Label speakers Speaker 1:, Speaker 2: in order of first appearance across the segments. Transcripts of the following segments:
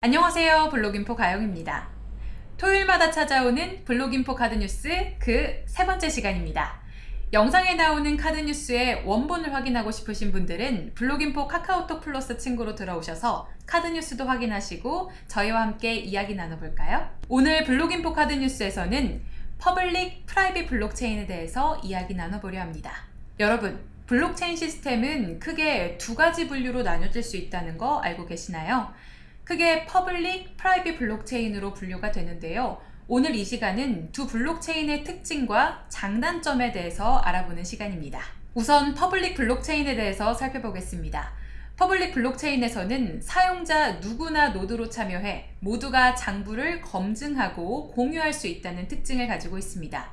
Speaker 1: 안녕하세요 블로깅포 가영입니다. 토요일마다 찾아오는 블로깅포 카드 뉴스 그 세 번째 시간입니다. 영상에 나오는 카드 뉴스의 원본을 확인하고 싶으신 분들은 블로깅포 카카오톡 플러스 친구로 들어오셔서 카드 뉴스도 확인하시고 저희와 함께 이야기 나눠볼까요? 오늘 블로깅포 카드 뉴스에서는 public private 블록체인에 대해서 이야기 나눠보려 합니다. 여러분 블록체인 시스템은 크게 두 가지 분류로 나뉘어질 수 있다는 거 알고 계시나요? 크게 public, private 블록체인으로 분류가 되는데요. 오늘 이 시간은 두 블록체인의 특징과 장단점에 대해서 알아보는 시간입니다. 우선 public 블록체인에 대해서 살펴보겠습니다. public 블록체인에서는 사용자 누구나 노드로 참여해 모두가 장부를 검증하고 공유할 수 있다는 특징을 가지고 있습니다.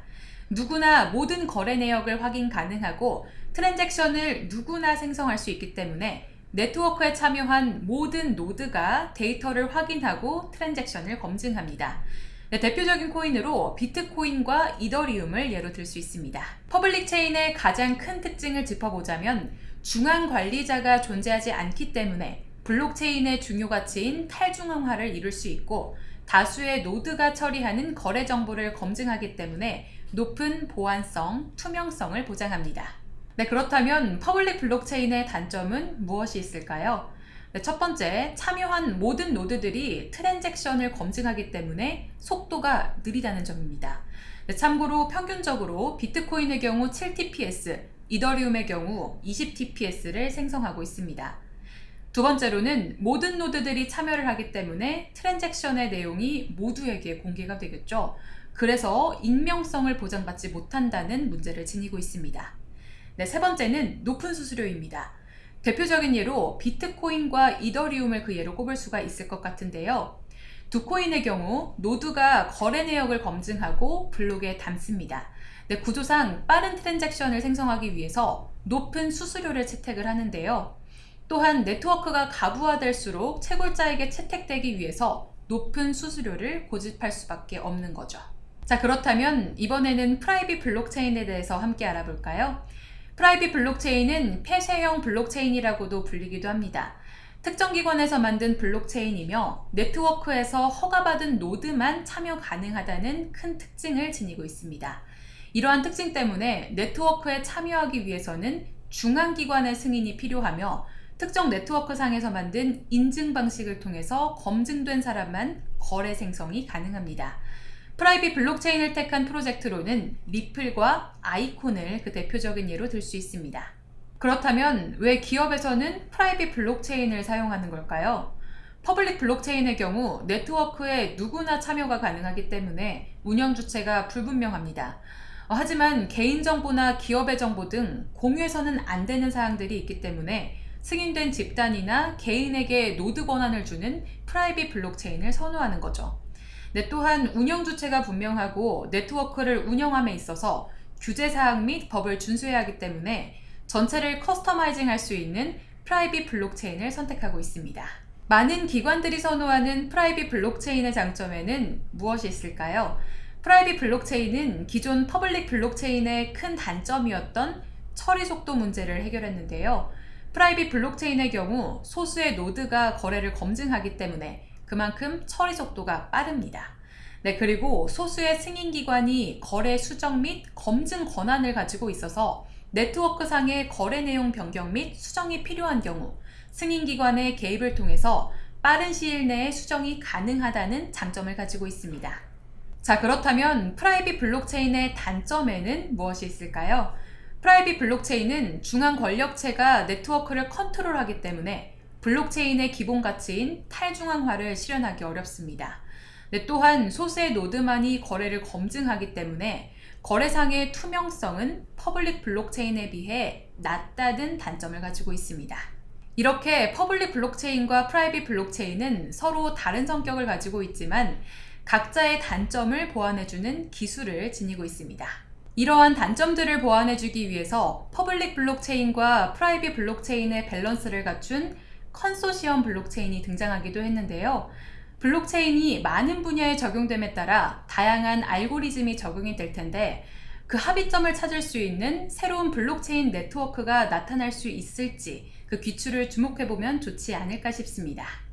Speaker 1: 누구나 모든 거래 내역을 확인 가능하고 트랜잭션을 누구나 생성할 수 있기 때문에 네트워크에 참여한 모든 노드가 데이터를 확인하고 트랜잭션을 검증합니다. 네, 대표적인 코인으로 비트코인과 이더리움을 예로 들 수 있습니다. public 체인의 가장 큰 특징을 짚어보자면 중앙 관리자가 존재하지 않기 때문에 블록체인의 중요 가치인 탈중앙화를 이룰 수 있고 다수의 노드가 처리하는 거래 정보를 검증하기 때문에 높은 보안성, 투명성을 보장합니다. 네, 그렇다면 public 블록체인의 단점은 무엇이 있을까요? 네, 첫 번째, 참여한 모든 노드들이 트랜잭션을 검증하기 때문에 속도가 느리다는 점입니다. 네, 참고로 평균적으로 비트코인의 경우 7TPS, 이더리움의 경우 20TPS를 생성하고 있습니다. 두 번째로는 모든 노드들이 참여를 하기 때문에 트랜잭션의 내용이 모두에게 공개가 되겠죠. 그래서 익명성을 보장받지 못한다는 문제를 지니고 있습니다. 네, 세 번째는 높은 수수료입니다. 대표적인 예로 비트코인과 이더리움을 그 예로 꼽을 수가 있을 것 같은데요. 두 코인의 경우 노드가 거래 내역을 검증하고 블록에 담습니다. 네, 구조상 빠른 트랜잭션을 생성하기 위해서 높은 수수료를 채택을 하는데요. 또한 네트워크가 과부화될수록 채굴자에게 채택되기 위해서 높은 수수료를 고집할 수밖에 없는 거죠. 자 그렇다면 이번에는 private 블록체인에 대해서 함께 알아볼까요? private 블록체인은 폐쇄형 블록체인이라고도 불리기도 합니다. 특정 기관에서 만든 블록체인이며 네트워크에서 허가받은 노드만 참여 가능하다는 큰 특징을 지니고 있습니다. 이러한 특징 때문에 네트워크에 참여하기 위해서는 중앙기관의 승인이 필요하며 특정 네트워크 상에서 만든 인증 방식을 통해서 검증된 사람만 거래 생성이 가능합니다. private 블록체인을 택한 프로젝트로는 리플과 아이콘을 그 대표적인 예로 들 수 있습니다. 그렇다면 왜 기업에서는 private 블록체인을 사용하는 걸까요? public 블록체인의 경우 네트워크에 누구나 참여가 가능하기 때문에 운영 주체가 불분명합니다. 어, 하지만 개인정보나 기업의 정보 등 공유해서는 안 되는 사항들이 있기 때문에 승인된 집단이나 개인에게 노드 권한을 주는 private 블록체인을 선호하는 거죠. 네, 또한 운영 주체가 분명하고 네트워크를 운영함에 있어서 규제사항 및 법을 준수해야 하기 때문에 전체를 customizing 할 수 있는 private 블록체인을 선택하고 있습니다. 많은 기관들이 선호하는 private 블록체인의 장점에는 무엇이 있을까요? private 블록체인은 기존 public 블록체인의 큰 단점이었던 처리 속도 문제를 해결했는데요. private 블록체인의 경우 소수의 노드가 거래를 검증하기 때문에 그만큼 처리 속도가 빠릅니다. 네, 그리고 소수의 승인기관이 거래 수정 및 검증 권한을 가지고 있어서 네트워크상의 거래 내용 변경 및 수정이 필요한 경우 승인기관의 개입을 통해서 빠른 시일 내에 수정이 가능하다는 장점을 가지고 있습니다. 자 그렇다면 private 블록체인의 단점에는 무엇이 있을까요? private 블록체인은 중앙 권력체가 네트워크를 컨트롤하기 때문에 블록체인의 기본 가치인 탈중앙화를 실현하기 어렵습니다. 네, 또한 소수의 노드만이 거래를 검증하기 때문에 거래상의 투명성은 public 블록체인에 비해 낮다는 단점을 가지고 있습니다. 이렇게 public 블록체인과 private 블록체인은 서로 다른 성격을 가지고 있지만 각자의 단점을 보완해주는 기술을 지니고 있습니다. 이러한 단점들을 보완해주기 위해서 public 블록체인과 private 블록체인의 밸런스를 갖춘 컨소시엄 블록체인이 등장하기도 했는데요. 블록체인이 많은 분야에 적용됨에 따라 다양한 알고리즘이 적용이 될 텐데 그 합의점을 찾을 수 있는 새로운 블록체인 네트워크가 나타날 수 있을지 그 귀추를 주목해보면 좋지 않을까 싶습니다.